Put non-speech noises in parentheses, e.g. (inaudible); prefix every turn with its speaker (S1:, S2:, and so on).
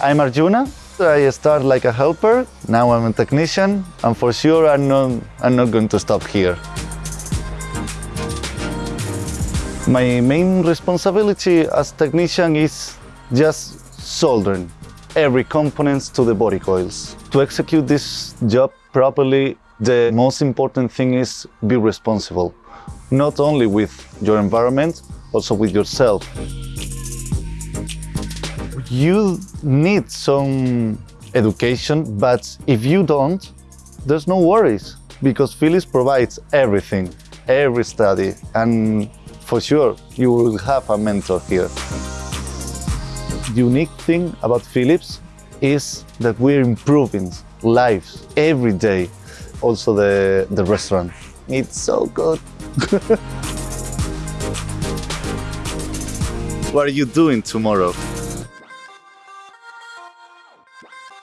S1: I'm Arjuna. I started like a helper. Now I'm a technician, and for sure I'm not, I'm not going to stop here. My main responsibility as technician is just soldering every components to the body coils. To execute this job properly, the most important thing is be responsible, not only with your environment, also with yourself. You need some education, but if you don't, there's no worries because Philips provides everything, every study, and for sure you will have a mentor here. The unique thing about Philips is that we're improving lives every day. Also the, the restaurant. It's so good. (laughs) what are you doing tomorrow? Bye.